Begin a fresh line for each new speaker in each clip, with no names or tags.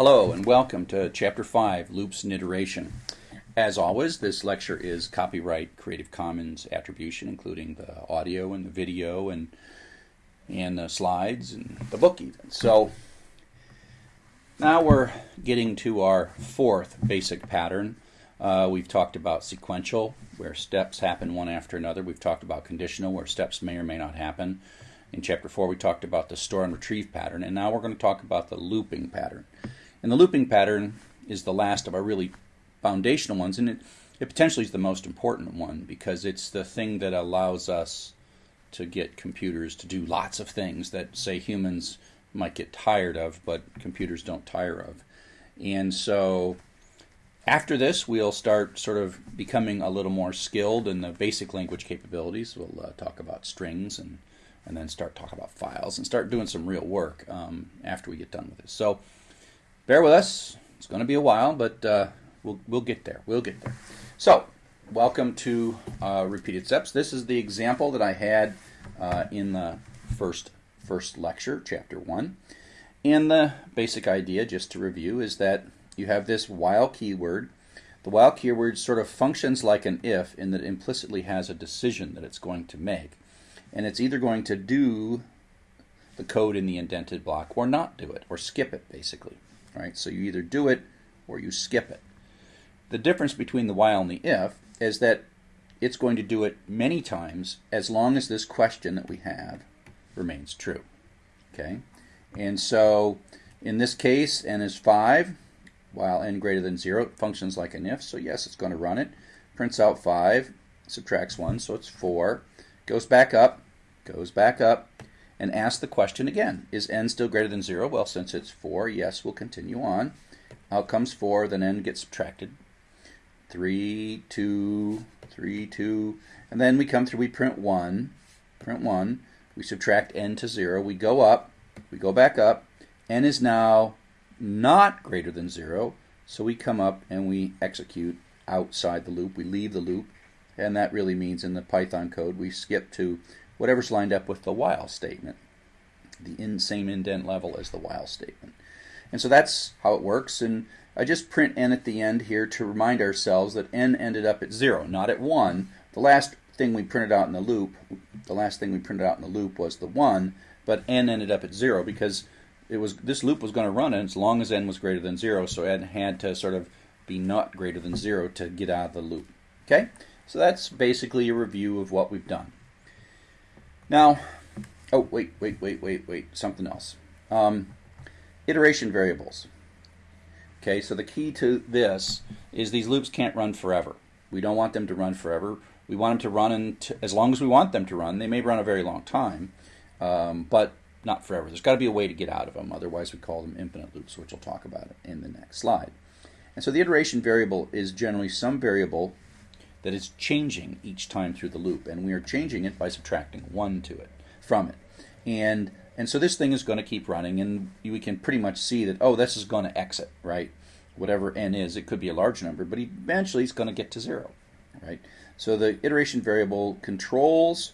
Hello and welcome to Chapter 5, Loops and Iteration. As always, this lecture is copyright Creative Commons attribution, including the audio and the video and and the slides and the book even. So now we're getting to our fourth basic pattern. Uh, we've talked about sequential, where steps happen one after another. We've talked about conditional, where steps may or may not happen. In chapter 4, we talked about the store and retrieve pattern, and now we're going to talk about the looping pattern. And the looping pattern is the last of our really foundational ones, and it, it potentially is the most important one because it's the thing that allows us to get computers to do lots of things that, say, humans might get tired of, but computers don't tire of. And so after this, we'll start sort of becoming a little more skilled in the basic language capabilities. We'll uh, talk about strings and and then start talking about files and start doing some real work um, after we get done with this. So bear with us. It's going to be a while, but uh, we'll, we'll get there. We'll get there. So welcome to uh, Repeated Steps. This is the example that I had uh, in the first, first lecture, chapter 1. And the basic idea, just to review, is that you have this while keyword. The while keyword sort of functions like an if in that it implicitly has a decision that it's going to make and it's either going to do the code in the indented block or not do it or skip it basically right? So you either do it or you skip it. The difference between the while and the if is that it's going to do it many times as long as this question that we have remains true okay? And so in this case n is 5 while n greater than 0 it functions like an if so yes it's going to run it. Prints out 5 subtracts 1 so it's 4 goes back up, goes back up, and ask the question again. Is n still greater than 0? Well, since it's 4, yes, we'll continue on. Out comes 4, then n gets subtracted. 3, 2, 3, 2, and then we come through, we print 1, print 1, we subtract n to 0, we go up, we go back up, n is now not greater than 0, so we come up and we execute outside the loop, we leave the loop, and that really means in the Python code we skip to whatever's lined up with the while statement, the in same indent level as the while statement. And so that's how it works. And I just print n at the end here to remind ourselves that n ended up at 0, not at 1. The last thing we printed out in the loop, the last thing we printed out in the loop was the 1, but n ended up at 0 because it was this loop was going to run as long as n was greater than 0, so n had to sort of be not greater than 0 to get out of the loop. Okay? So that's basically a review of what we've done. Now, oh, wait, wait, wait, wait, wait, something else. Um, iteration variables. Okay, so the key to this is these loops can't run forever. We don't want them to run forever. We want them to run as long as we want them to run. They may run a very long time, um, but not forever. There's got to be a way to get out of them. Otherwise, we call them infinite loops, which we'll talk about in the next slide. And so the iteration variable is generally some variable that is changing each time through the loop, and we are changing it by subtracting 1 to it from it. And and so this thing is going to keep running, and we can pretty much see that, oh, this is going to exit, right? Whatever n is, it could be a large number, but eventually it's going to get to 0, right? So the iteration variable controls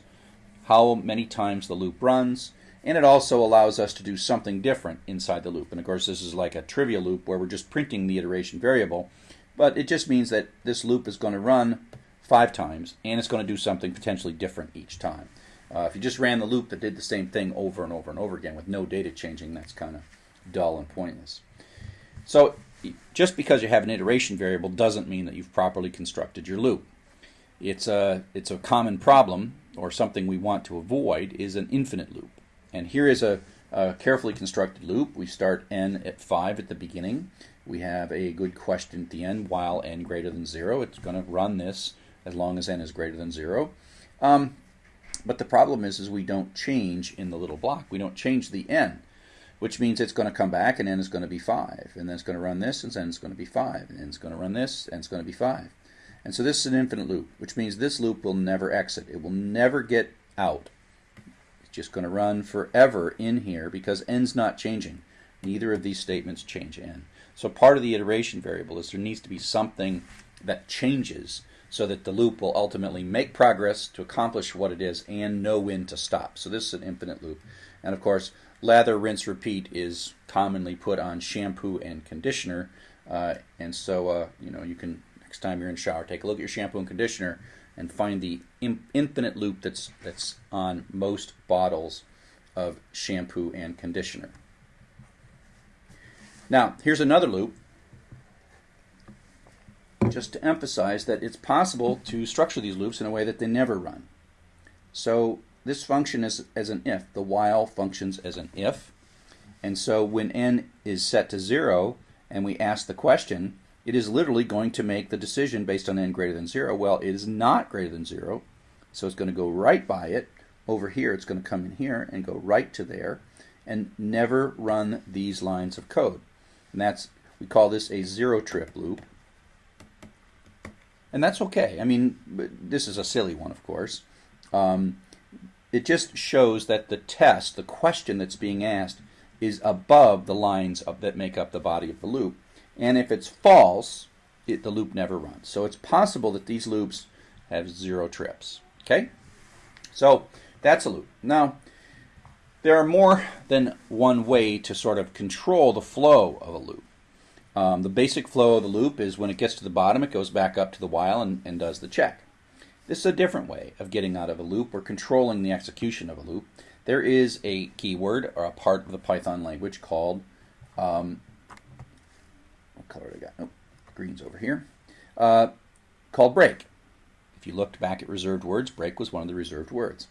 how many times the loop runs, and it also allows us to do something different inside the loop. And of course, this is like a trivial loop where we're just printing the iteration variable, but it just means that this loop is going to run five times, and it's going to do something potentially different each time. Uh, if you just ran the loop that did the same thing over and over and over again with no data changing, that's kind of dull and pointless. So just because you have an iteration variable doesn't mean that you've properly constructed your loop. It's a, it's a common problem, or something we want to avoid, is an infinite loop. And here is a, a carefully constructed loop. We start n at 5 at the beginning. We have a good question at the end, while n greater than 0. It's going to run this as long as n is greater than 0. Um, but the problem is, is we don't change in the little block. We don't change the n, which means it's going to come back and n is going to be 5. And then it's going to run this, and then it's going to be 5. And then it's going to run this, and it's going to be 5. And so this is an infinite loop, which means this loop will never exit. It will never get out. It's just going to run forever in here because n's not changing. Neither of these statements change n. So part of the iteration variable is there needs to be something that changes so that the loop will ultimately make progress to accomplish what it is and know when to stop. So this is an infinite loop. And of course, lather, rinse, repeat is commonly put on shampoo and conditioner. Uh, and so, uh, you know, you can, next time you're in shower, take a look at your shampoo and conditioner and find the infinite loop that's, that's on most bottles of shampoo and conditioner. Now, here's another loop just to emphasize that it's possible to structure these loops in a way that they never run. So this function is as an if. The while functions as an if. And so when n is set to 0 and we ask the question, it is literally going to make the decision based on n greater than 0. Well, it is not greater than 0, so it's going to go right by it. Over here, it's going to come in here and go right to there and never run these lines of code. And that's, we call this a zero trip loop. And that's okay. I mean, this is a silly one, of course. Um, it just shows that the test, the question that's being asked, is above the lines of, that make up the body of the loop. And if it's false, it, the loop never runs. So it's possible that these loops have zero trips. Okay? So that's a loop. Now, there are more than one way to sort of control the flow of a loop. Um, the basic flow of the loop is when it gets to the bottom, it goes back up to the while and, and does the check. This is a different way of getting out of a loop or controlling the execution of a loop. There is a keyword or a part of the Python language called, um, what color I got? Green's over here, uh, called break. If you looked back at reserved words, break was one of the reserved words.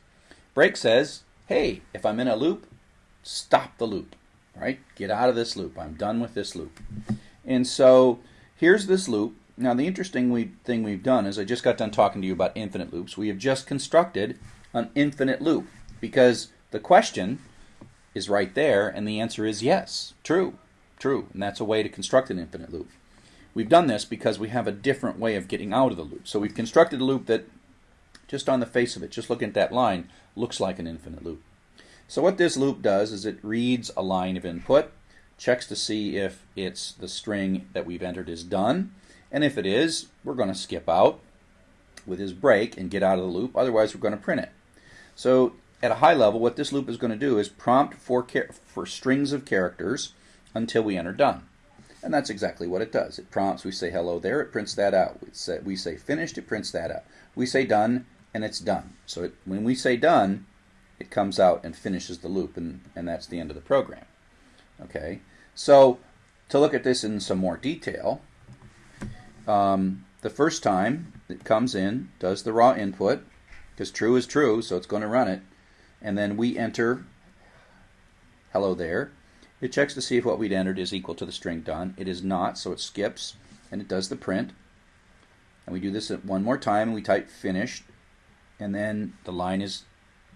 Break says, hey, if I'm in a loop, stop the loop, right? Get out of this loop. I'm done with this loop. And so here's this loop. Now the interesting we, thing we've done is I just got done talking to you about infinite loops. We have just constructed an infinite loop because the question is right there and the answer is yes, true, true. And that's a way to construct an infinite loop. We've done this because we have a different way of getting out of the loop. So we've constructed a loop that just on the face of it, just looking at that line, looks like an infinite loop. So what this loop does is it reads a line of input checks to see if it's the string that we've entered is done. And if it is, we're going to skip out with his break and get out of the loop. Otherwise, we're going to print it. So at a high level, what this loop is going to do is prompt for, for strings of characters until we enter done. And that's exactly what it does. It prompts, we say hello there, it prints that out. We say, we say finished, it prints that out. We say done, and it's done. So it, when we say done, it comes out and finishes the loop, and, and that's the end of the program. Okay, so to look at this in some more detail, um, the first time it comes in, does the raw input, because true is true, so it's going to run it, and then we enter hello there. It checks to see if what we'd entered is equal to the string done. It is not, so it skips, and it does the print. And we do this one more time, and we type finished, and then the line is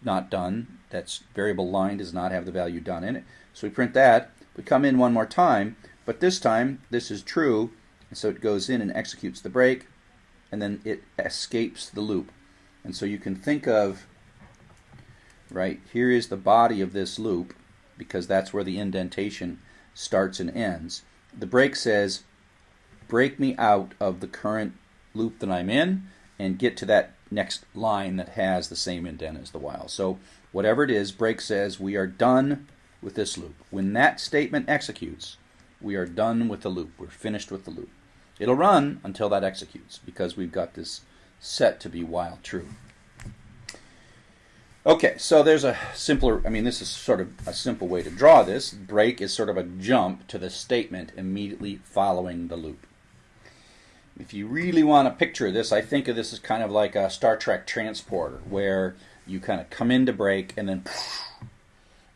not done. That's variable line does not have the value done in it. So we print that. We come in one more time, but this time this is true, and so it goes in and executes the break, and then it escapes the loop. And so you can think of, right, here is the body of this loop, because that's where the indentation starts and ends. The break says, break me out of the current loop that I'm in and get to that next line that has the same indent as the while. So whatever it is, break says we are done with this loop. When that statement executes, we are done with the loop. We're finished with the loop. It'll run until that executes because we've got this set to be while true. Okay, so there's a simpler, I mean, this is sort of a simple way to draw this. Break is sort of a jump to the statement immediately following the loop. If you really want to picture of this, I think of this as kind of like a Star Trek transporter where you kind of come into break and then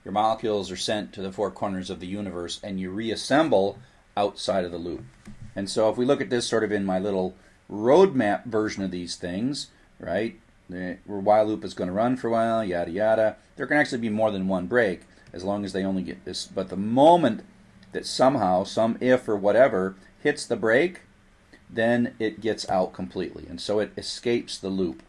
your molecules are sent to the four corners of the universe and you reassemble outside of the loop. And so if we look at this sort of in my little roadmap version of these things, right, the while loop is going to run for a while, yada yada. There can actually be more than one break as long as they only get this. But the moment that somehow some if or whatever hits the break, then it gets out completely, and so it escapes the loop.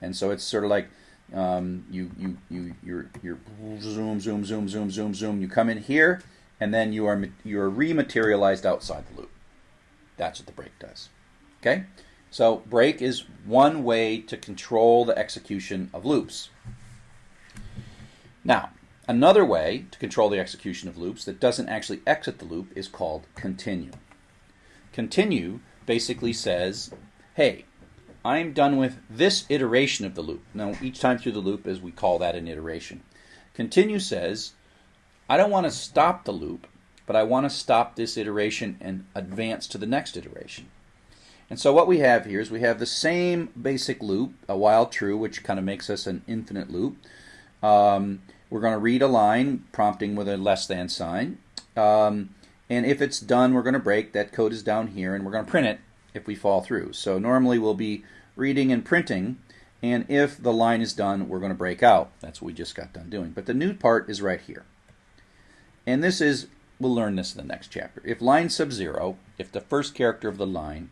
And so it's sort of like um, you you you you're you're zoom zoom zoom zoom zoom zoom. You come in here, and then you are you are rematerialized outside the loop. That's what the break does. Okay, so break is one way to control the execution of loops. Now, Another way to control the execution of loops that doesn't actually exit the loop is called continue. Continue basically says, hey, I'm done with this iteration of the loop. Now, each time through the loop, as we call that an iteration. Continue says, I don't want to stop the loop, but I want to stop this iteration and advance to the next iteration. And so what we have here is we have the same basic loop, a while true, which kind of makes us an infinite loop. Um, we're going to read a line prompting with a less than sign. Um, and if it's done, we're going to break. That code is down here, and we're going to print it if we fall through. So normally we'll be reading and printing, and if the line is done, we're going to break out. That's what we just got done doing. But the new part is right here. And this is, we'll learn this in the next chapter. If line sub 0, if the first character of the line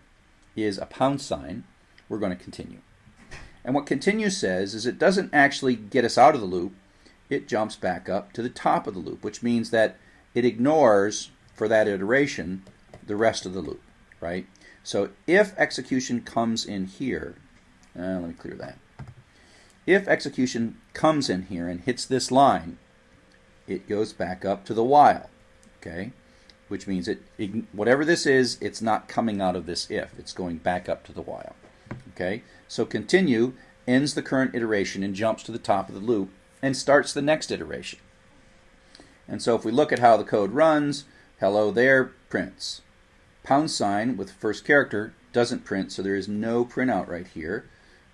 is a pound sign, we're going to continue. And what continue says is it doesn't actually get us out of the loop, it jumps back up to the top of the loop, which means that it ignores, for that iteration, the rest of the loop, right? So if execution comes in here, uh, let me clear that. If execution comes in here and hits this line, it goes back up to the while, okay? Which means it, whatever this is, it's not coming out of this if. It's going back up to the while, okay? So continue ends the current iteration and jumps to the top of the loop and starts the next iteration. And so if we look at how the code runs, hello there prints. Pound sign with first character doesn't print, so there is no printout right here.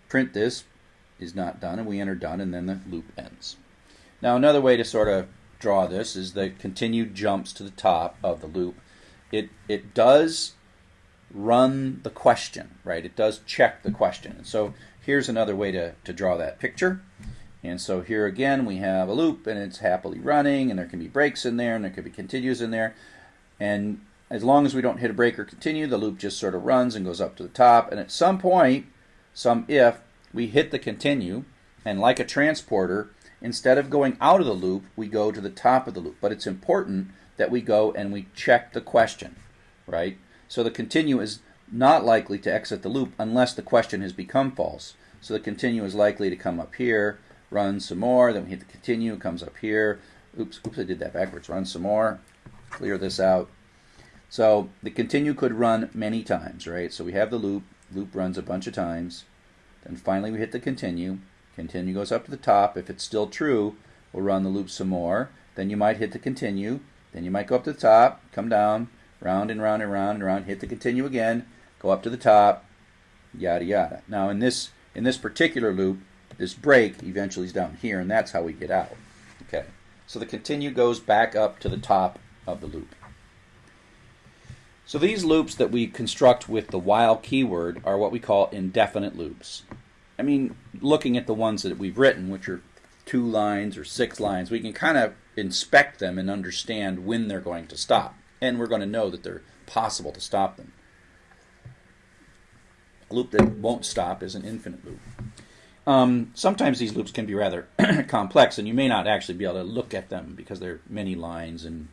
Print this is not done, and we enter done, and then the loop ends. Now another way to sort of draw this is the continued jumps to the top of the loop. It, it does run the question, right? It does check the question. And so here's another way to, to draw that picture. And so here again we have a loop and it's happily running and there can be breaks in there and there could be continues in there. And as long as we don't hit a break or continue, the loop just sort of runs and goes up to the top. And at some point, some if, we hit the continue and like a transporter, instead of going out of the loop, we go to the top of the loop. But it's important that we go and we check the question, right? So the continue is not likely to exit the loop unless the question has become false. So the continue is likely to come up here run some more, then we hit the continue, comes up here. Oops, oops, I did that backwards. Run some more, clear this out. So the continue could run many times, right? So we have the loop, loop runs a bunch of times. Then finally we hit the continue. Continue goes up to the top. If it's still true, we'll run the loop some more. Then you might hit the continue. Then you might go up to the top, come down, round and round and round and round, hit the continue again, go up to the top, yada yada. Now in this in this particular loop, this break eventually is down here, and that's how we get out. Okay, so the continue goes back up to the top of the loop. So these loops that we construct with the while keyword are what we call indefinite loops. I mean, looking at the ones that we've written, which are two lines or six lines, we can kind of inspect them and understand when they're going to stop. And we're going to know that they're possible to stop them. A loop that won't stop is an infinite loop. Um, sometimes these loops can be rather complex, and you may not actually be able to look at them because there are many lines and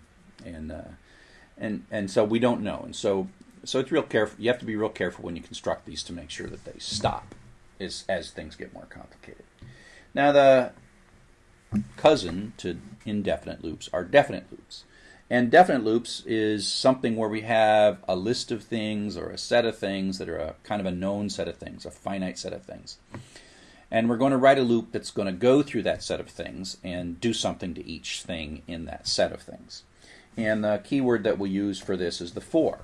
and uh, and and so we don't know. And so so it's real careful. You have to be real careful when you construct these to make sure that they stop as as things get more complicated. Now the cousin to indefinite loops are definite loops. And definite loops is something where we have a list of things or a set of things that are a kind of a known set of things, a finite set of things. And we're going to write a loop that's going to go through that set of things and do something to each thing in that set of things. And the keyword that we use for this is the for.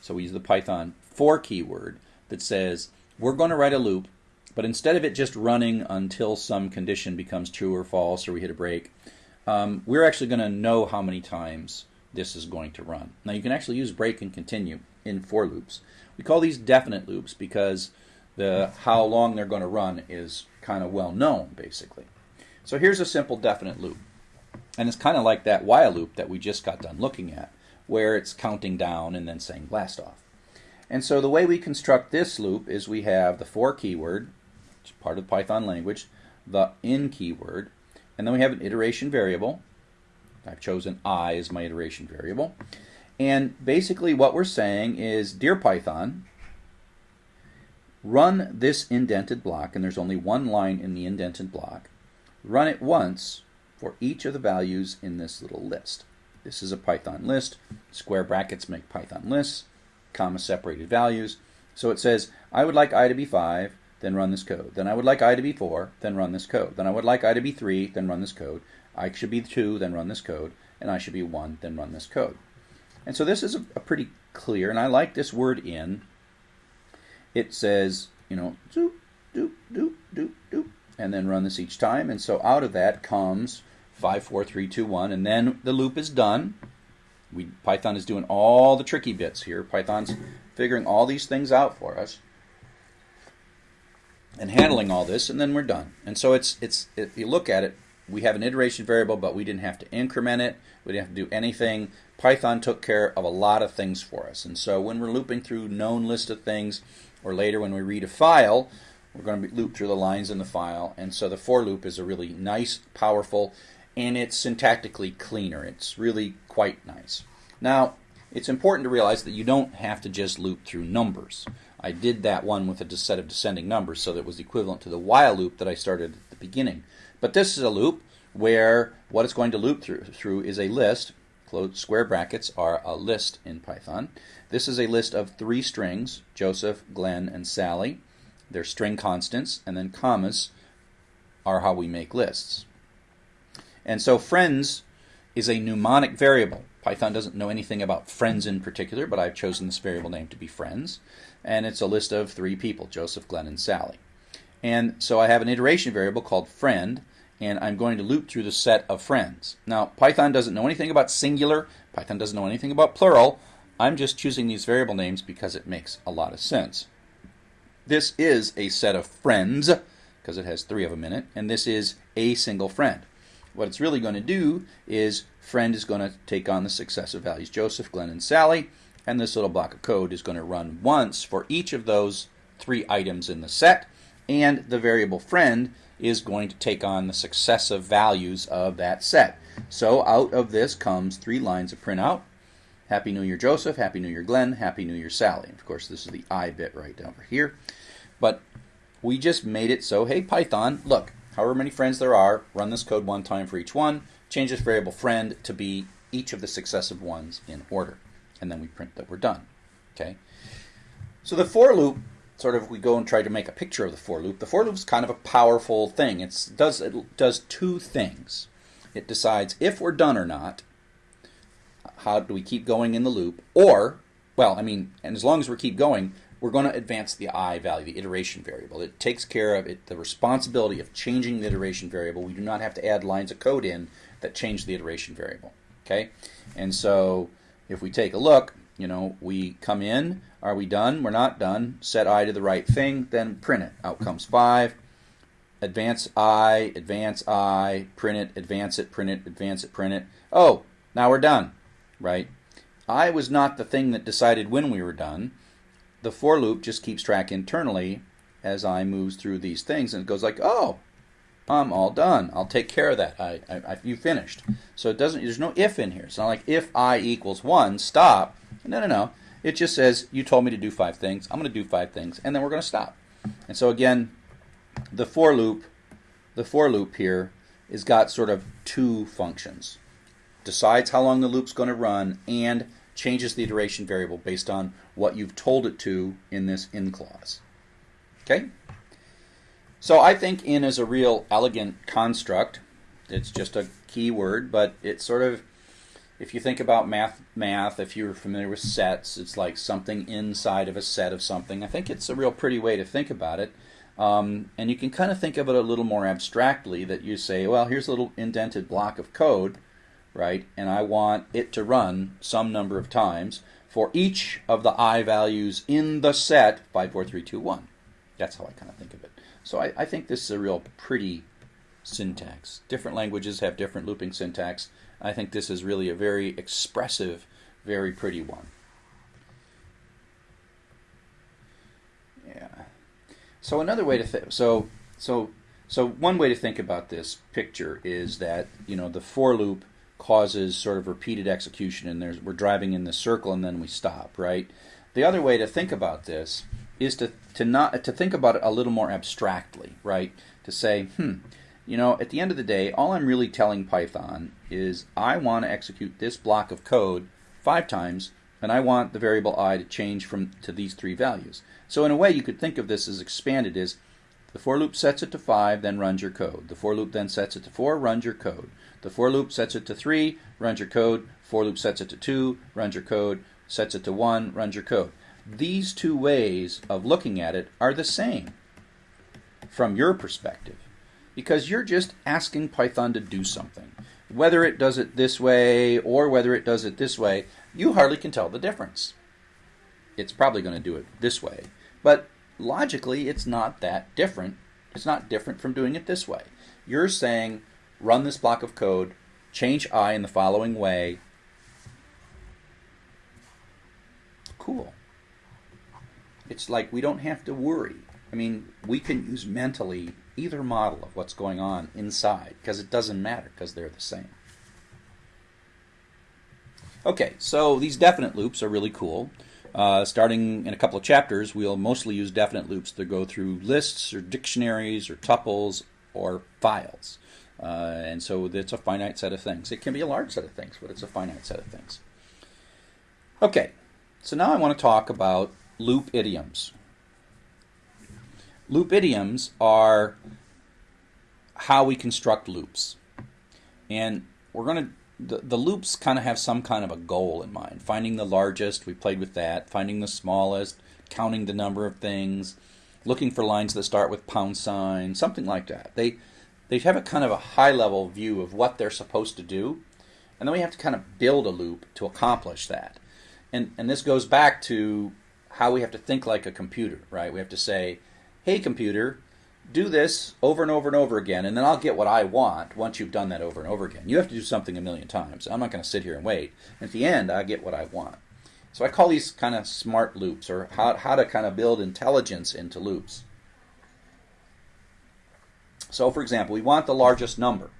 So we use the Python for keyword that says we're going to write a loop, but instead of it just running until some condition becomes true or false or we hit a break, um, we're actually going to know how many times this is going to run. Now you can actually use break and continue in for loops. We call these definite loops because the how long they're going to run is kind of well known, basically. So here's a simple definite loop. And it's kind of like that while loop that we just got done looking at, where it's counting down and then saying blast off. And so the way we construct this loop is we have the for keyword, which is part of the Python language, the in keyword, and then we have an iteration variable. I've chosen i as my iteration variable. And basically what we're saying is, dear Python, Run this indented block, and there's only one line in the indented block. Run it once for each of the values in this little list. This is a Python list. Square brackets make Python lists, comma separated values. So it says, I would like i to be 5, then run this code. Then I would like i to be 4, then run this code. Then I would like i to be 3, then run this code. I should be 2, then run this code. And I should be 1, then run this code. And so this is a, a pretty clear, and I like this word in. It says, you know, doop, doop, doop, doop, doop, and then run this each time. And so out of that comes 5, 4, 3, 2, 1, and then the loop is done. We, Python is doing all the tricky bits here. Python's figuring all these things out for us and handling all this, and then we're done. And so it's it's if you look at it, we have an iteration variable, but we didn't have to increment it. We didn't have to do anything. Python took care of a lot of things for us. And so when we're looping through known list of things, or later when we read a file, we're going to loop through the lines in the file. And so the for loop is a really nice, powerful, and it's syntactically cleaner. It's really quite nice. Now, it's important to realize that you don't have to just loop through numbers. I did that one with a set of descending numbers, so that was equivalent to the while loop that I started at the beginning. But this is a loop where what it's going to loop through, through is a list. Close square brackets are a list in Python. This is a list of three strings, Joseph, Glenn, and Sally. They're string constants, and then commas are how we make lists. And so friends is a mnemonic variable. Python doesn't know anything about friends in particular, but I've chosen this variable name to be friends. And it's a list of three people, Joseph, Glenn, and Sally. And so I have an iteration variable called friend, and I'm going to loop through the set of friends. Now, Python doesn't know anything about singular. Python doesn't know anything about plural. I'm just choosing these variable names because it makes a lot of sense. This is a set of friends, because it has three of them in it, and this is a single friend. What it's really going to do is friend is going to take on the successive values Joseph, Glenn, and Sally, and this little block of code is going to run once for each of those three items in the set, and the variable friend is going to take on the successive values of that set. So out of this comes three lines of printout. Happy New Year Joseph, Happy New Year Glenn, Happy New Year Sally. And of course this is the I bit right over here. But we just made it so, hey Python, look, however many friends there are, run this code one time for each one, change this variable friend to be each of the successive ones in order. And then we print that we're done. Okay. So the for loop, sort of, we go and try to make a picture of the for loop. The for loop is kind of a powerful thing. It's does it does two things. It decides if we're done or not. How do we keep going in the loop? Or, well, I mean, and as long as we keep going, we're going to advance the i value, the iteration variable. It takes care of it, the responsibility of changing the iteration variable. We do not have to add lines of code in that change the iteration variable. Okay, and so if we take a look, you know, we come in. Are we done? We're not done. Set i to the right thing, then print it. Out comes five. Advance i, advance i, print it, advance it, print it, advance it, print it. Oh, now we're done, right? I was not the thing that decided when we were done the for loop just keeps track internally as I moves through these things, and it goes like, oh, I'm all done. I'll take care of that. I, I, I, you finished. So it doesn't. There's no if in here. It's not like if i equals one, stop. No, no, no. It just says you told me to do five things. I'm going to do five things, and then we're going to stop. And so again, the for loop, the for loop here is got sort of two functions. Decides how long the loop's going to run and changes the iteration variable based on what you've told it to in this in clause. Okay? So I think in is a real elegant construct. It's just a keyword, but it's sort of if you think about math math, if you're familiar with sets, it's like something inside of a set of something. I think it's a real pretty way to think about it. Um, and you can kind of think of it a little more abstractly that you say, well, here's a little indented block of code right? And I want it to run some number of times for each of the i values in the set 54321. That's how I kind of think of it. So I, I think this is a real pretty syntax. Different languages have different looping syntax. I think this is really a very expressive, very pretty one. Yeah. So another way to think so so so one way to think about this picture is that you know the for loop causes sort of repeated execution and there's we're driving in the circle and then we stop right the other way to think about this is to to not to think about it a little more abstractly right to say hmm you know, at the end of the day, all I'm really telling Python is I want to execute this block of code five times, and I want the variable i to change from to these three values. So in a way, you could think of this as expanded as the for loop sets it to 5, then runs your code. The for loop then sets it to 4, runs your code. The for loop sets it to 3, runs your code. For loop sets it to 2, runs your code. Sets it to 1, runs your code. These two ways of looking at it are the same from your perspective because you're just asking Python to do something. Whether it does it this way or whether it does it this way, you hardly can tell the difference. It's probably going to do it this way. But logically, it's not that different. It's not different from doing it this way. You're saying, run this block of code, change i in the following way. Cool. It's like we don't have to worry. I mean, we can use mentally either model of what's going on inside because it doesn't matter because they're the same. Okay, so these definite loops are really cool. Uh, starting in a couple of chapters, we'll mostly use definite loops to go through lists or dictionaries or tuples or files. Uh, and so it's a finite set of things. It can be a large set of things, but it's a finite set of things. Okay, so now I want to talk about loop idioms. Loop idioms are how we construct loops. And we're going to, the, the loops kind of have some kind of a goal in mind. Finding the largest, we played with that. Finding the smallest, counting the number of things, looking for lines that start with pound sign, something like that. They, they have a kind of a high level view of what they're supposed to do. And then we have to kind of build a loop to accomplish that. And, and this goes back to how we have to think like a computer, right? We have to say, hey, computer, do this over and over and over again, and then I'll get what I want once you've done that over and over again. You have to do something a million times. I'm not going to sit here and wait. At the end, I get what I want. So I call these kind of smart loops, or how, how to kind of build intelligence into loops. So, for example, we want the largest number,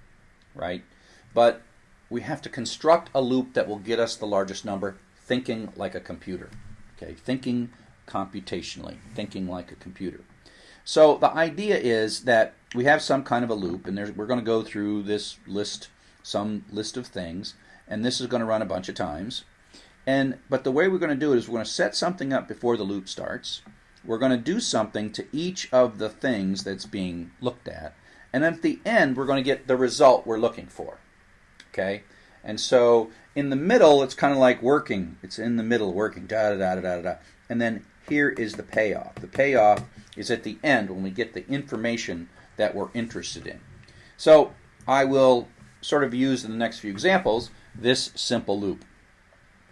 right? But we have to construct a loop that will get us the largest number thinking like a computer. Okay, thinking computationally, thinking like a computer. So the idea is that we have some kind of a loop, and we're going to go through this list, some list of things, and this is going to run a bunch of times. And but the way we're going to do it is we're going to set something up before the loop starts. We're going to do something to each of the things that's being looked at, and then at the end we're going to get the result we're looking for. Okay, and so in the middle it's kind of like working. It's in the middle working da da da da da da, and then here is the payoff. The payoff is at the end when we get the information that we're interested in. So I will sort of use in the next few examples this simple loop.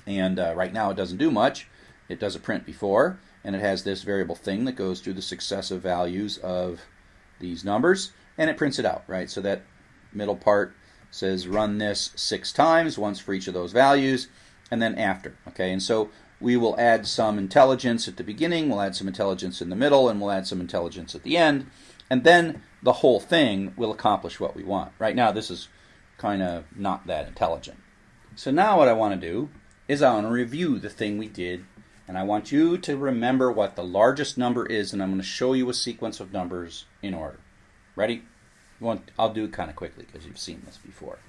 And uh, right now it doesn't do much. It does a print before, and it has this variable thing that goes through the successive values of these numbers, and it prints it out, right? So that middle part says run this six times, once for each of those values, and then after, okay? And so we will add some intelligence at the beginning, we'll add some intelligence in the middle, and we'll add some intelligence at the end. And then the whole thing will accomplish what we want. Right now, this is kind of not that intelligent. So now what I want to do is I want to review the thing we did, and I want you to remember what the largest number is, and I'm going to show you a sequence of numbers in order. Ready? I'll do it kind of quickly because you've seen this before.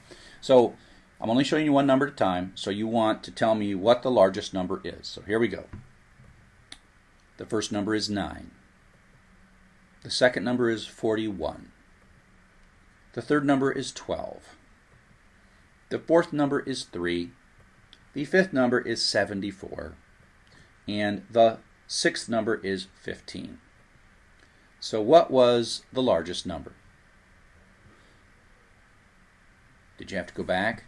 So I'm only showing you one number at a time, so you want to tell me what the largest number is. So here we go. The first number is 9. The second number is 41. The third number is 12. The fourth number is 3. The fifth number is 74. And the sixth number is 15. So what was the largest number? Did you have to go back?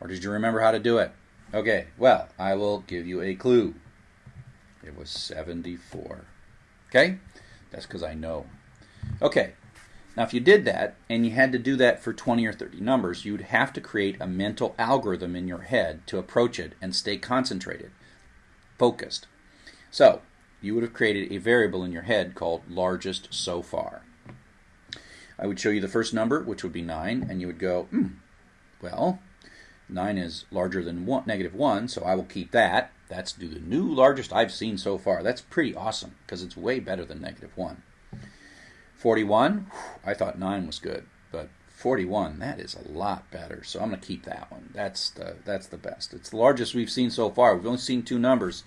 Or did you remember how to do it? Okay, well, I will give you a clue. It was 74. Okay? That's because I know. Okay, now if you did that, and you had to do that for 20 or 30 numbers, you'd have to create a mental algorithm in your head to approach it and stay concentrated, focused. So, you would have created a variable in your head called largest so far. I would show you the first number, which would be 9, and you would go, hmm, well, 9 is larger than one, negative 1, so I will keep that. That's the new largest I've seen so far. That's pretty awesome because it's way better than negative 1. 41, I thought 9 was good, but 41, that is a lot better. So I'm going to keep that one. That's the that's the best. It's the largest we've seen so far. We've only seen two numbers,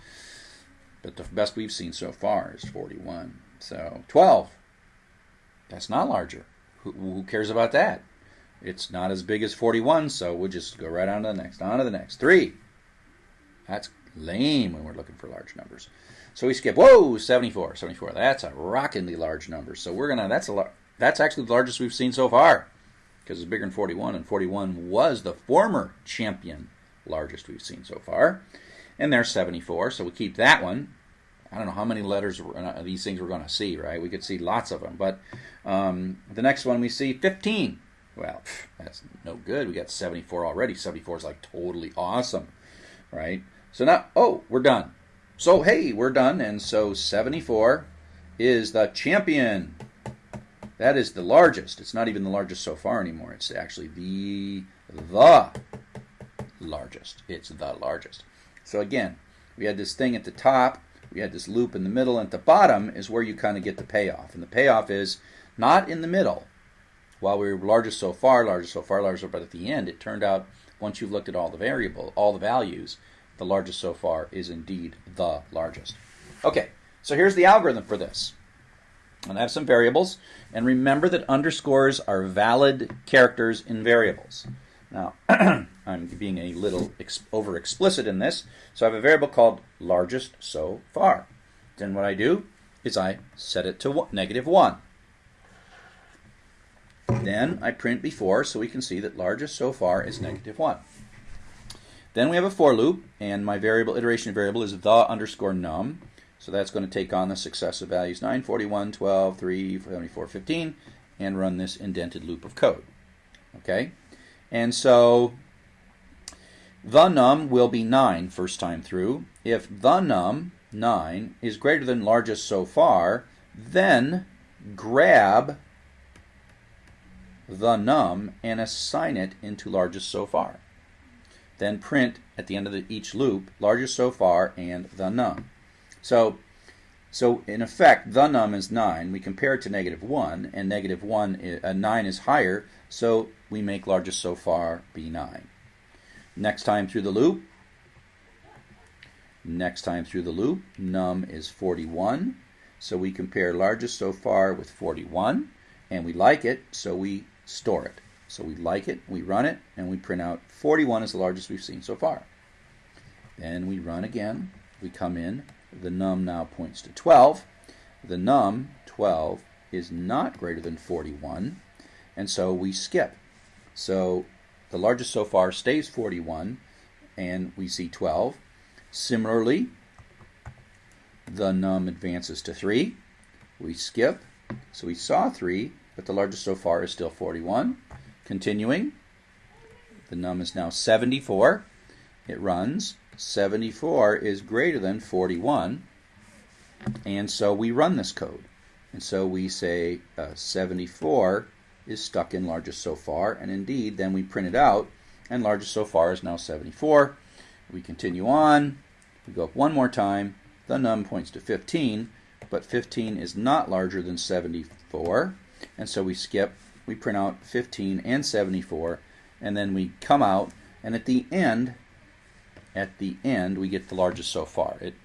but the best we've seen so far is 41. So 12, that's not larger. Who, who cares about that? It's not as big as 41, so we'll just go right on to the next, on to the next. 3, that's lame when we're looking for large numbers. So we skip, whoa, 74, 74. That's a rockingly large number. So we're going to, that's a that's actually the largest we've seen so far because it's bigger than 41, and 41 was the former champion largest we've seen so far. And there's 74, so we keep that one. I don't know how many letters these things we're going to see, right? We could see lots of them. But um, the next one we see 15. Well, that's no good. We got 74 already. 74 is like totally awesome, right? So now, oh, we're done. So, hey, we're done. And so 74 is the champion. That is the largest. It's not even the largest so far anymore. It's actually the the largest. It's the largest. So again, we had this thing at the top, we had this loop in the middle, and at the bottom is where you kind of get the payoff. And the payoff is not in the middle. While we were largest so far, largest so far, largest so far, but at the end, it turned out once you've looked at all the variable, all the values, the largest so far is indeed the largest. Okay, so here's the algorithm for this. And I have some variables. And remember that underscores are valid characters in variables. Now, I'm being a little over explicit in this. So I have a variable called largest so far. Then what I do is I set it to negative 1. Then I print before so we can see that largest so far is negative 1. Then we have a for loop, and my variable iteration variable is the underscore num. So that's going to take on the successive values 9, 41, 12, 3, 74, 15, and run this indented loop of code. Okay? And so the num will be 9 first time through. If the num, 9, is greater than largest so far, then grab the num and assign it into largest so far. Then print at the end of the, each loop largest so far and the num. So, so in effect, the num is 9. We compare it to negative 1, and negative 1, is, uh, 9 is higher, so we make largest so far B9. Next time through the loop, next time through the loop, num is 41. So we compare largest so far with 41, and we like it, so we store it. So we like it, we run it, and we print out 41 is the largest we've seen so far. Then we run again, we come in, the num now points to 12. The num, 12, is not greater than 41, and so we skip. So the largest so far stays 41, and we see 12. Similarly, the num advances to 3. We skip, so we saw 3, but the largest so far is still 41. Continuing, the num is now 74. It runs. 74 is greater than 41. And so we run this code. And so we say uh, 74 is stuck in largest so far. And indeed, then we print it out. And largest so far is now 74. We continue on. We go up one more time. The num points to 15. But 15 is not larger than 74. And so we skip. We print out 15 and 74. And then we come out. And at the end, at the end, we get the largest so far. It,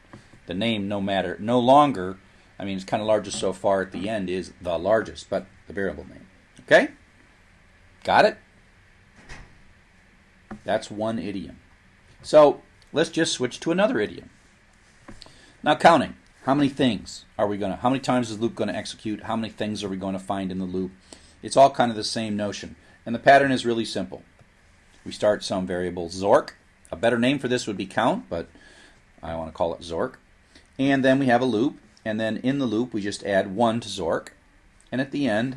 the name, no matter, no longer, I mean, it's kind of largest so far at the end is the largest, but the variable name. Okay? Got it? That's one idiom. So let's just switch to another idiom. Now counting. How many things are we going to, how many times is loop going to execute? How many things are we going to find in the loop? It's all kind of the same notion. And the pattern is really simple. We start some variable Zork, a better name for this would be count, but I want to call it Zork. And then we have a loop, and then in the loop we just add 1 to Zork. And at the end,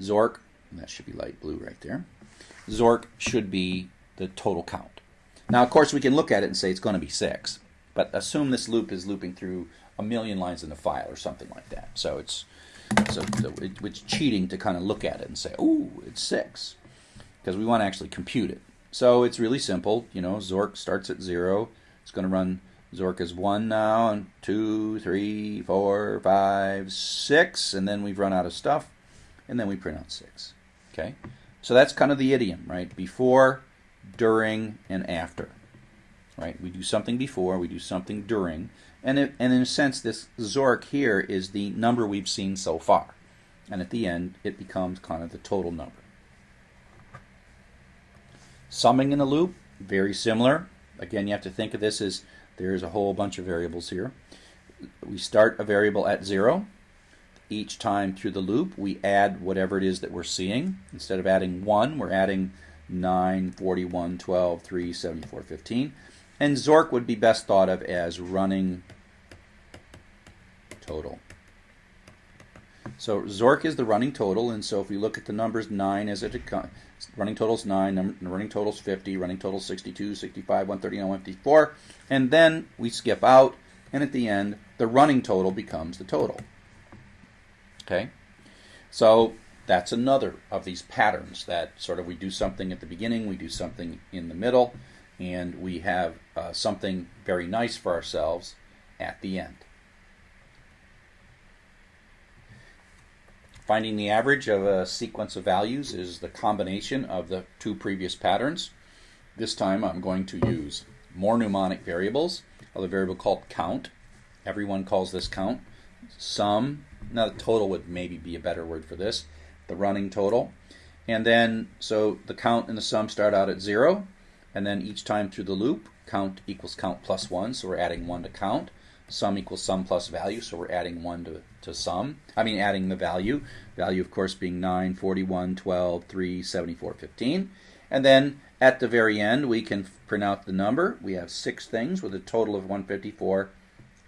Zork, that should be light blue right there, Zork should be the total count. Now, of course, we can look at it and say it's going to be 6, but assume this loop is looping through a million lines in the file or something like that. So it's so it, it's cheating to kind of look at it and say, "Ooh, it's 6," because we want to actually compute it. So it's really simple. You know, Zork starts at 0. It's going to run Zork is 1 now, and two, three, four, five, 6, and then we've run out of stuff, and then we print out 6. Okay? So that's kind of the idiom, right? Before, during, and after. Right? We do something before, we do something during, and, it, and in a sense, this Zork here is the number we've seen so far. And at the end, it becomes kind of the total number. Summing in a loop, very similar. Again, you have to think of this as there's a whole bunch of variables here. We start a variable at 0. Each time through the loop, we add whatever it is that we're seeing. Instead of adding 1, we're adding 9, 41, 12, 3, 74, 15. And Zork would be best thought of as running total. So Zork is the running total, and so if we look at the numbers 9 as it running total is 9, running total is 50, running total is 62, 65, 139, 154, and then we skip out, and at the end, the running total becomes the total. Okay? So that's another of these patterns that sort of we do something at the beginning, we do something in the middle, and we have uh, something very nice for ourselves at the end. Finding the average of a sequence of values is the combination of the two previous patterns. This time I'm going to use more mnemonic variables. A variable called count. Everyone calls this count. Sum, now the total would maybe be a better word for this, the running total. And then, so the count and the sum start out at zero, and then each time through the loop, count equals count plus one, so we're adding one to count. Sum equals sum plus value, so we're adding 1 to, to sum. I mean, adding the value. Value, of course, being 9, 41, 12, 3, 74, 15. And then at the very end, we can print out the number. We have six things with a total of 154,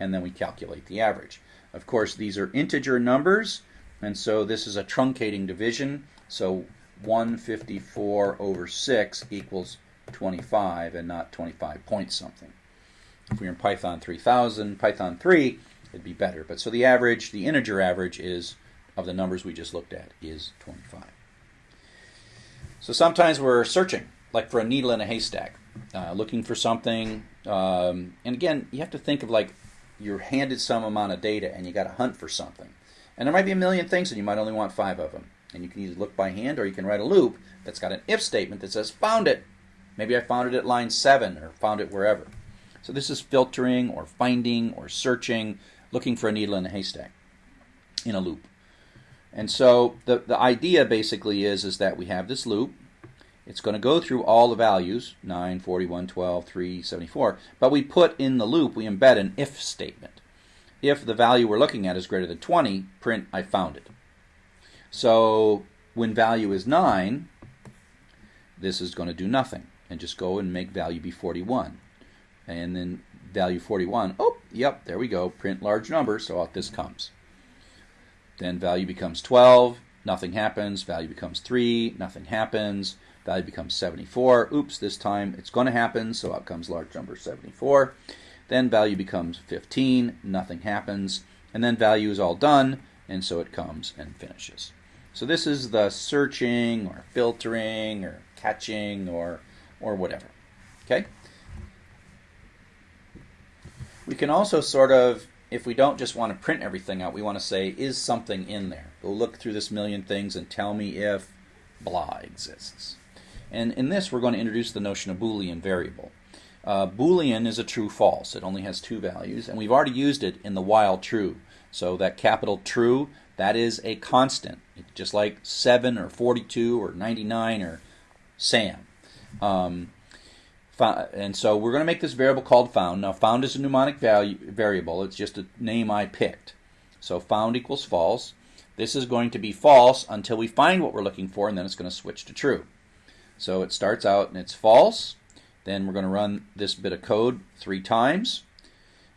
and then we calculate the average. Of course, these are integer numbers, and so this is a truncating division. So 154 over 6 equals 25 and not 25 point something. If we were in Python 3000, Python 3, it'd be better. But so the average, the integer average is of the numbers we just looked at is 25. So sometimes we're searching, like for a needle in a haystack, uh, looking for something. Um, and again, you have to think of like you're handed some amount of data and you got to hunt for something. And there might be a million things and you might only want five of them. And you can either look by hand or you can write a loop that's got an if statement that says found it. Maybe I found it at line 7 or found it wherever. So this is filtering or finding or searching, looking for a needle in a haystack in a loop. And so the, the idea basically is, is that we have this loop. It's going to go through all the values, 9, 41, 12, 3, 74. But we put in the loop, we embed an if statement. If the value we're looking at is greater than 20, print I found it. So when value is 9, this is going to do nothing and just go and make value be 41 and then value 41. Oh, yep, there we go. Print large number, so out this comes. Then value becomes 12, nothing happens. Value becomes 3, nothing happens. Value becomes 74. Oops, this time it's going to happen, so out comes large number 74. Then value becomes 15, nothing happens. And then value is all done, and so it comes and finishes. So this is the searching or filtering or catching or, or whatever. Okay? We can also sort of, if we don't just want to print everything out, we want to say, is something in there? Go look through this million things and tell me if blah exists. And in this, we're going to introduce the notion of Boolean variable. Uh, Boolean is a true false. It only has two values, and we've already used it in the while true. So that capital true, that is a constant, just like 7 or 42 or 99 or Sam. Um, and so we're going to make this variable called found. Now found is a mnemonic value, variable. It's just a name I picked. So found equals false. This is going to be false until we find what we're looking for, and then it's going to switch to true. So it starts out and it's false. Then we're going to run this bit of code three times.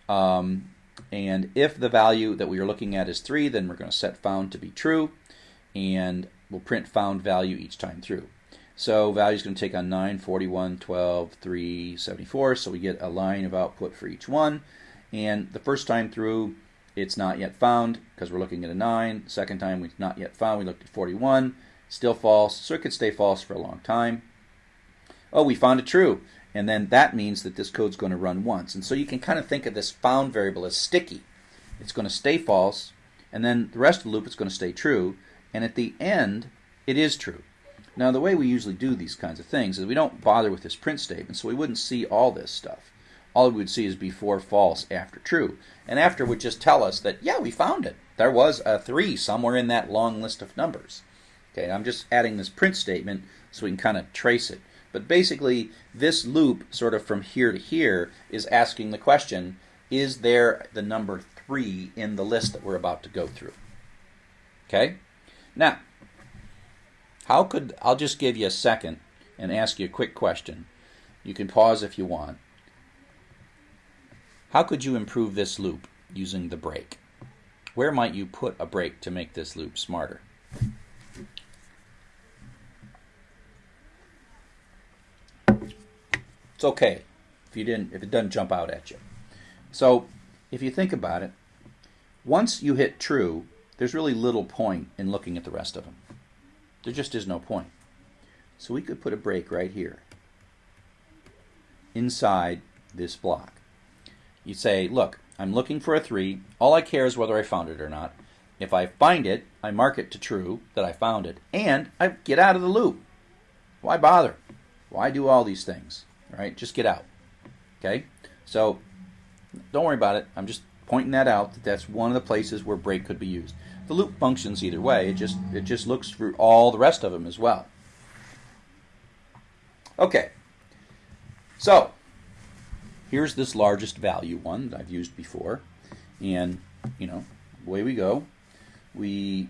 Um, and if the value that we are looking at is 3, then we're going to set found to be true. And we'll print found value each time through. So value is going to take on 9, 41, 12, 3, 74. So we get a line of output for each one. And the first time through, it's not yet found because we're looking at a 9. Second time, we've not yet found. We looked at 41. Still false. So it could stay false for a long time. Oh, we found it true. And then that means that this code's going to run once. And so you can kind of think of this found variable as sticky. It's going to stay false, and then the rest of the loop is going to stay true, and at the end, it is true. Now, the way we usually do these kinds of things is we don't bother with this print statement, so we wouldn't see all this stuff. All we would see is before false, after true. And after would just tell us that, yeah, we found it. There was a 3 somewhere in that long list of numbers. Okay, I'm just adding this print statement so we can kind of trace it. But basically, this loop, sort of from here to here, is asking the question, is there the number 3 in the list that we're about to go through? Okay? Now, how could, I'll just give you a second and ask you a quick question. You can pause if you want. How could you improve this loop using the break? Where might you put a break to make this loop smarter? It's okay if you didn't if it doesn't jump out at you. So if you think about it, once you hit true, there's really little point in looking at the rest of them. There just is no point. So we could put a break right here inside this block. You say, look, I'm looking for a 3. All I care is whether I found it or not. If I find it, I mark it to true that I found it, and I get out of the loop. Why bother? Why do all these things? right? Just get out. Okay? So don't worry about it. I'm just pointing that out that that's one of the places where break could be used. The loop functions either way. It just it just looks through all the rest of them as well. Okay. So here's this largest value one that I've used before. And, you know, away we go. We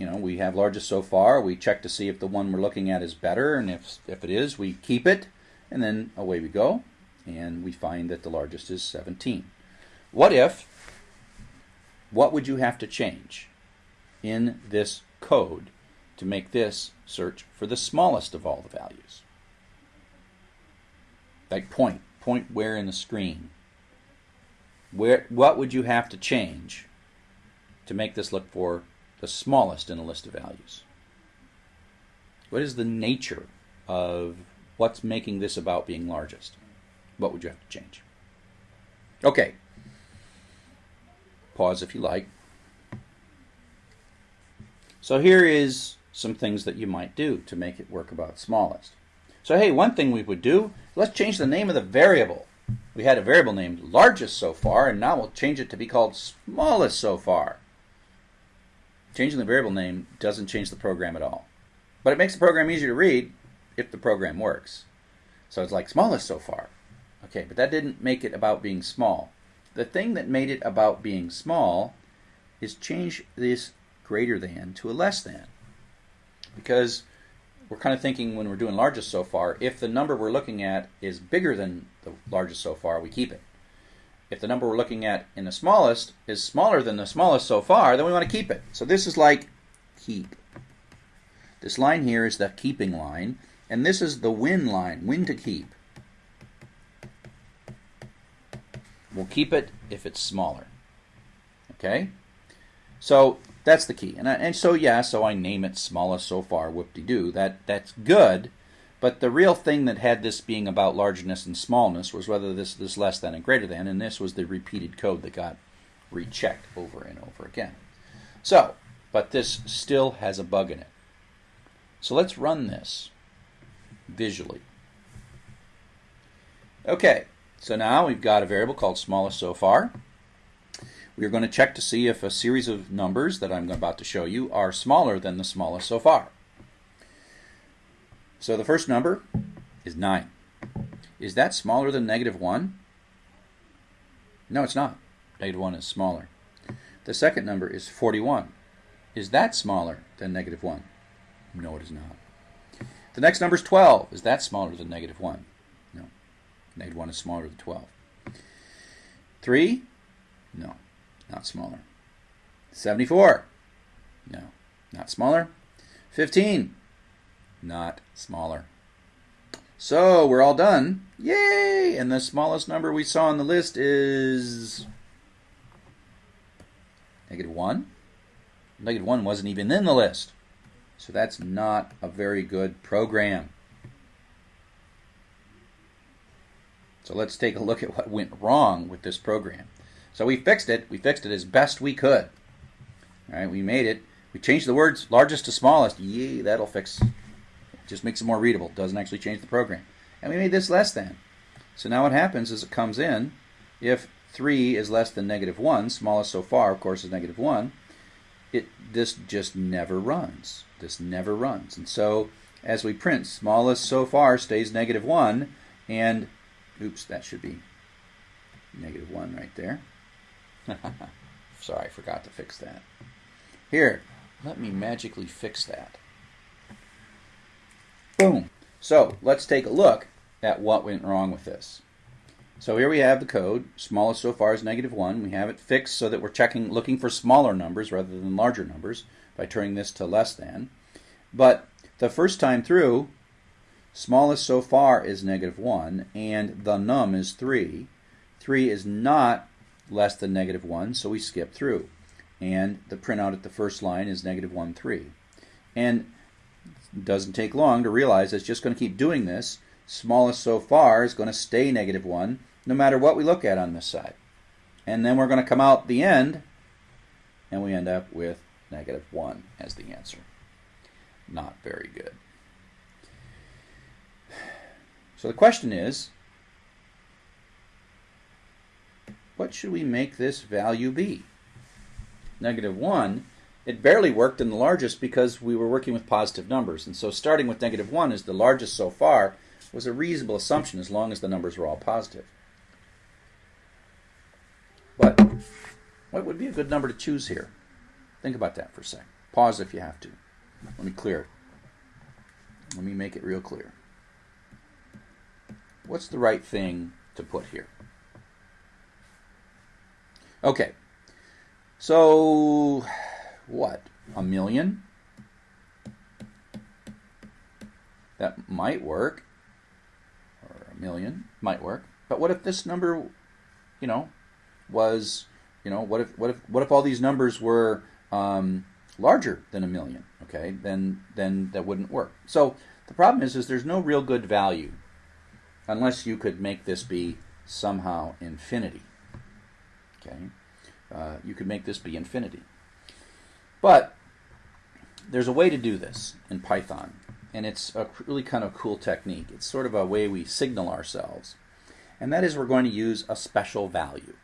you know, we have largest so far. We check to see if the one we're looking at is better, and if if it is, we keep it. And then away we go, and we find that the largest is 17. What if, what would you have to change in this code to make this search for the smallest of all the values? Like point, point where in the screen. Where, what would you have to change to make this look for the smallest in a list of values? What is the nature of What's making this about being largest? What would you have to change? Okay. Pause if you like. So here is some things that you might do to make it work about smallest. So hey, one thing we would do, let's change the name of the variable. We had a variable named largest so far, and now we'll change it to be called smallest so far. Changing the variable name doesn't change the program at all. But it makes the program easier to read if the program works. So it's like smallest so far. Okay, but that didn't make it about being small. The thing that made it about being small is change this greater than to a less than. Because we're kind of thinking when we're doing largest so far, if the number we're looking at is bigger than the largest so far, we keep it. If the number we're looking at in the smallest is smaller than the smallest so far, then we want to keep it. So this is like keep. This line here is the keeping line, and this is the win line, win to keep. We'll keep it if it's smaller. Okay? So that's the key. And, I, and so, yeah, so I name it smallest so far, whoop-de-doo. That, that's good. But the real thing that had this being about largeness and smallness was whether this is less than and greater than, and this was the repeated code that got rechecked over and over again. So, but this still has a bug in it. So let's run this visually. Okay, so now we've got a variable called smallest so far. We are going to check to see if a series of numbers that I'm about to show you are smaller than the smallest so far. So the first number is 9. Is that smaller than negative 1? No, it's not. Negative 1 is smaller. The second number is 41. Is that smaller than negative 1? No, it is not. The next number is 12. Is that smaller than negative 1? No. Negative 1 is smaller than 12. 3? No, not smaller. 74? No, not smaller. 15? Not smaller. So we're all done. Yay! And the smallest number we saw on the list is negative 1. Negative 1 wasn't even in the list. So that's not a very good program. So let's take a look at what went wrong with this program. So we fixed it. We fixed it as best we could. All right, we made it. We changed the words largest to smallest. Yay, that'll fix. Just makes it more readable. Doesn't actually change the program. And we made this less than. So now what happens is it comes in. If 3 is less than negative 1, smallest so far, of course, is negative 1, it this just never runs. This never runs. And so as we print, smallest so far stays negative 1, and oops, that should be negative 1 right there. Sorry, I forgot to fix that. Here, let me magically fix that. Boom. So let's take a look at what went wrong with this. So here we have the code. Smallest so far is negative 1. We have it fixed so that we're checking, looking for smaller numbers rather than larger numbers by turning this to less than. But the first time through, smallest so far is negative 1, and the num is 3. 3 is not less than negative 1, so we skip through. And the printout at the first line is negative 1, 3. And doesn't take long to realize it's just going to keep doing this. Smallest so far is going to stay negative 1 no matter what we look at on this side. And then we're going to come out the end, and we end up with negative 1 as the answer. Not very good. So the question is, what should we make this value be? Negative 1, it barely worked in the largest because we were working with positive numbers. And so starting with negative 1 as the largest so far was a reasonable assumption as long as the numbers were all positive. But what would be a good number to choose here? Think about that for a sec. Pause if you have to. Let me clear it. Let me make it real clear. What's the right thing to put here? Okay. So, what? A million? That might work. Or a million might work. But what if this number, you know, was, you know, what if what if what if all these numbers were um, larger than a million? Okay, then then that wouldn't work. So the problem is, is there's no real good value unless you could make this be somehow infinity. Okay, uh, you could make this be infinity, but there's a way to do this in Python, and it's a really kind of cool technique. It's sort of a way we signal ourselves, and that is we're going to use a special value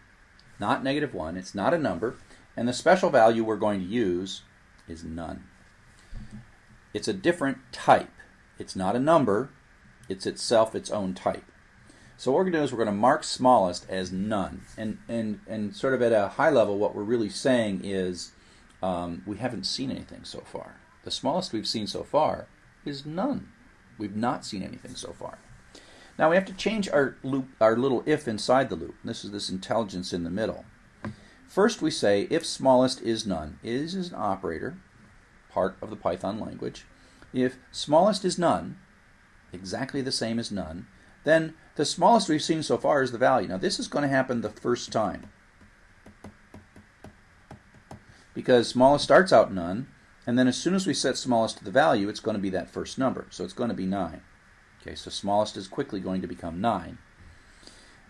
not negative 1. It's not a number. And the special value we're going to use is none. It's a different type. It's not a number. It's itself its own type. So what we're going to do is we're going to mark smallest as none. And, and, and sort of at a high level, what we're really saying is um, we haven't seen anything so far. The smallest we've seen so far is none. We've not seen anything so far. Now we have to change our loop, our little if inside the loop. This is this intelligence in the middle. First we say if smallest is none. Is is an operator, part of the Python language. If smallest is none, exactly the same as none, then the smallest we've seen so far is the value. Now this is going to happen the first time. Because smallest starts out none, and then as soon as we set smallest to the value, it's going to be that first number. So it's going to be 9. Okay, so smallest is quickly going to become 9.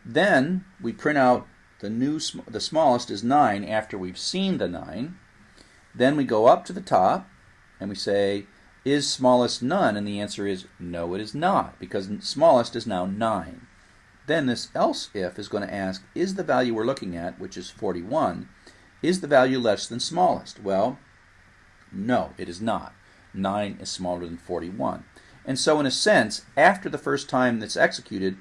Then we print out the new the smallest is 9 after we've seen the 9. Then we go up to the top and we say is smallest none and the answer is no it is not because smallest is now 9. Then this else if is going to ask is the value we're looking at which is 41 is the value less than smallest? Well, no, it is not. 9 is smaller than 41. And so, in a sense, after the first time that's executed,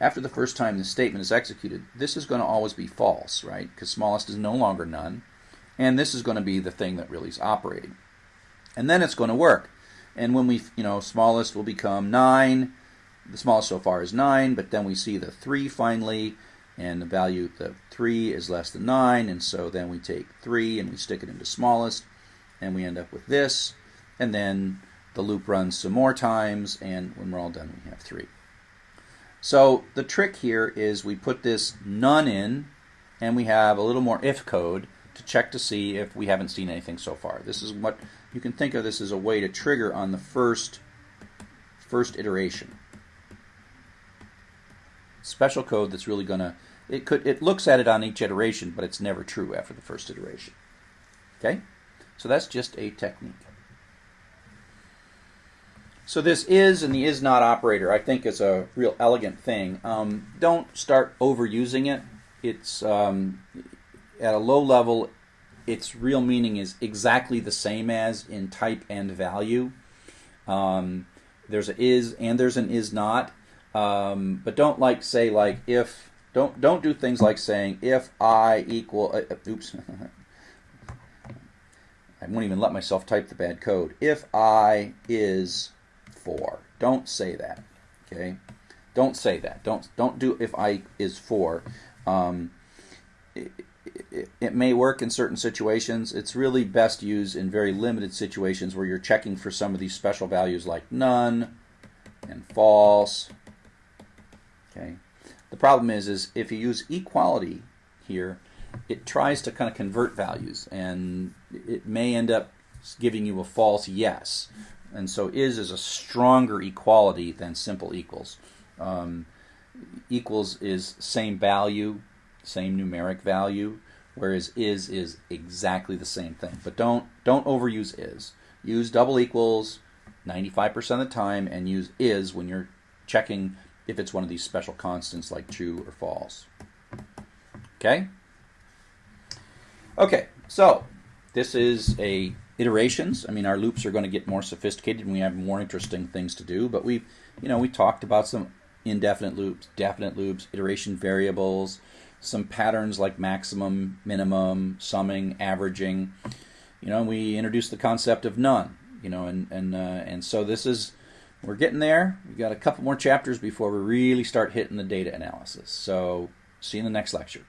after the first time the statement is executed, this is going to always be false, right? Because smallest is no longer none. And this is going to be the thing that really is operating. And then it's going to work. And when we, you know, smallest will become 9. The smallest so far is 9, but then we see the 3 finally, and the value, of 3 is less than 9, and so then we take 3 and we stick it into smallest, and we end up with this. And then the loop runs some more times, and when we're all done, we have three. So the trick here is we put this none in, and we have a little more if code to check to see if we haven't seen anything so far. This is what you can think of this as a way to trigger on the first first iteration. Special code that's really going to it could it looks at it on each iteration, but it's never true after the first iteration. Okay? So that's just a technique. So this is and the is not operator, I think, is a real elegant thing. Um, don't start overusing it. It's um, at a low level. Its real meaning is exactly the same as in type and value. Um, there's a is and there's an is not, um, but don't like say like if. Don't don't do things like saying if I equal. Uh, uh oops. I won't even let myself type the bad code. If I is four Don't say that. Okay? Don't say that. Don't don't do if I is four Um, it, it, it, may work in certain situations. It's really best used in very limited situations where you're checking for some of these special values like none and false. Okay. The problem is, is if you use equality here, it tries to kind of convert values, and it may end up giving you a false yes and so is is a stronger equality than simple equals. Um, equals is same value, same numeric value, whereas is is exactly the same thing. But don't don't overuse is. Use double equals 95% of the time, and use is when you're checking if it's one of these special constants like true or false. Okay. Okay. So this is a iterations. I mean, our loops are going to get more sophisticated and we have more interesting things to do. But we, you know, we talked about some indefinite loops, definite loops, iteration variables, some patterns like maximum, minimum, summing, averaging. You know, we introduced the concept of none. You know, and and uh, and so this is we're getting there. We've got a couple more chapters before we really start hitting the data analysis. So see you in the next lecture.